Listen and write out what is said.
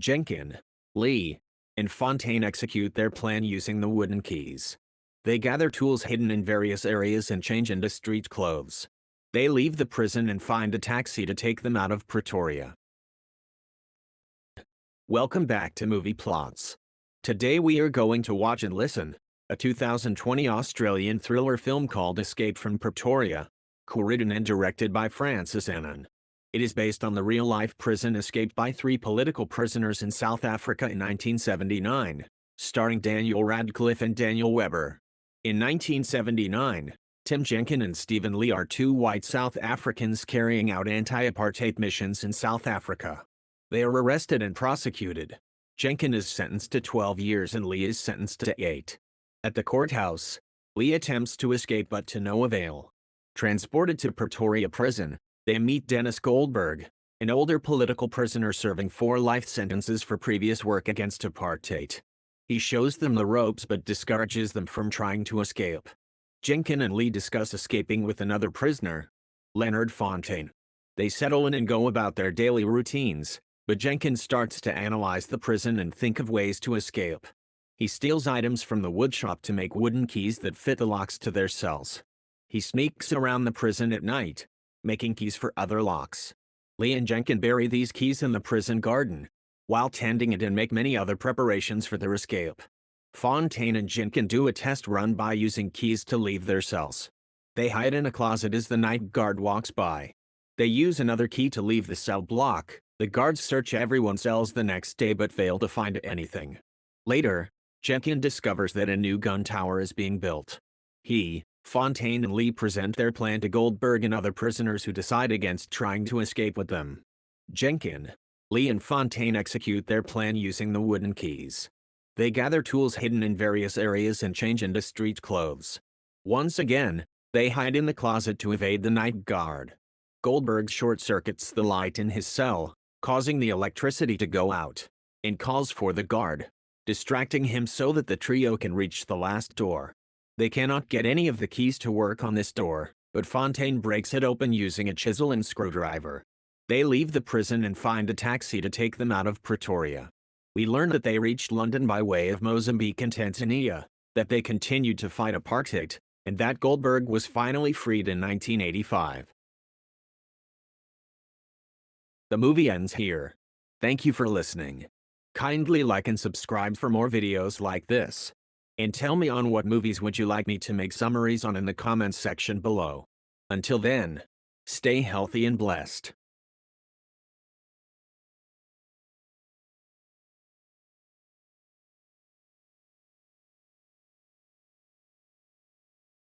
Jenkin, Lee, and Fontaine execute their plan using the wooden keys. They gather tools hidden in various areas and change into street clothes. They leave the prison and find a taxi to take them out of Pretoria. Welcome back to Movie Plots. Today we are going to watch and listen, a 2020 Australian thriller film called Escape from Pretoria, co-written and directed by Francis Annan. It is based on the real-life prison escaped by three political prisoners in South Africa in 1979, starring Daniel Radcliffe and Daniel Webber. In 1979, Tim Jenkin and Stephen Lee are two white South Africans carrying out anti-apartheid missions in South Africa. They are arrested and prosecuted. Jenkin is sentenced to 12 years and Lee is sentenced to 8. At the courthouse, Lee attempts to escape but to no avail. Transported to Pretoria prison, they meet Dennis Goldberg, an older political prisoner serving four life sentences for previous work against apartheid. He shows them the ropes but discourages them from trying to escape. Jenkin and Lee discuss escaping with another prisoner, Leonard Fontaine. They settle in and go about their daily routines, but Jenkins starts to analyze the prison and think of ways to escape. He steals items from the woodshop to make wooden keys that fit the locks to their cells. He sneaks around the prison at night, making keys for other locks. Lee and Jenkin bury these keys in the prison garden, while tending it and make many other preparations for their escape. Fontaine and Jenkin do a test run by using keys to leave their cells. They hide in a closet as the night guard walks by. They use another key to leave the cell block. The guards search everyone's cells the next day but fail to find anything. Later, Jenkin discovers that a new gun tower is being built. He, Fontaine and Lee present their plan to Goldberg and other prisoners who decide against trying to escape with them. Jenkin, Lee and Fontaine execute their plan using the wooden keys. They gather tools hidden in various areas and change into street clothes. Once again, they hide in the closet to evade the night guard. Goldberg short-circuits the light in his cell, causing the electricity to go out, and calls for the guard, distracting him so that the trio can reach the last door. They cannot get any of the keys to work on this door, but Fontaine breaks it open using a chisel and screwdriver. They leave the prison and find a taxi to take them out of Pretoria. We learn that they reached London by way of Mozambique and Tanzania, that they continued to fight apartheid, and that Goldberg was finally freed in 1985. The movie ends here. Thank you for listening. Kindly like and subscribe for more videos like this. And tell me on what movies would you like me to make summaries on in the comments section below. Until then, stay healthy and blessed.